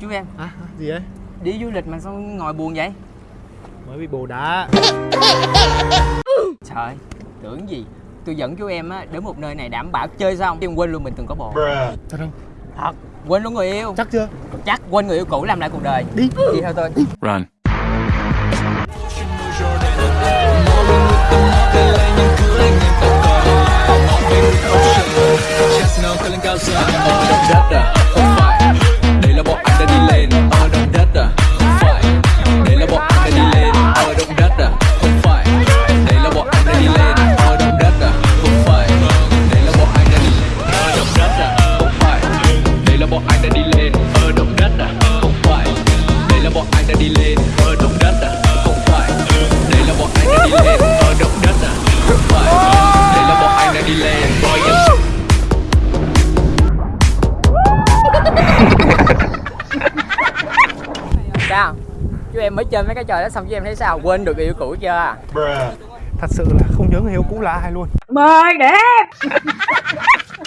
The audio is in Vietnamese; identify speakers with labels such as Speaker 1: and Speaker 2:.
Speaker 1: chú em.
Speaker 2: À, gì đấy
Speaker 1: Đi du lịch mà sao ngồi buồn vậy?
Speaker 2: Mới bị bồ đá.
Speaker 1: Trời tưởng gì? Tôi dẫn chú em á đến một nơi này đảm bảo chơi xong Chứ quên luôn mình từng có bồ.
Speaker 2: Thật không?
Speaker 1: Thật. Quên luôn người yêu.
Speaker 2: Chắc chưa?
Speaker 1: Chắc quên người yêu cũ làm lại cuộc đời.
Speaker 2: Đi.
Speaker 1: Đi theo tôi.
Speaker 3: Run.
Speaker 4: Chestnut lên cao xa ở đồng đất
Speaker 1: Sao? Chú em mới chơi mấy cái trò đó xong chú em thấy sao? Quên được người yêu cũ chưa?
Speaker 2: Thật sự là không nhớ người yêu cũ là ai luôn.
Speaker 1: Mời đẹp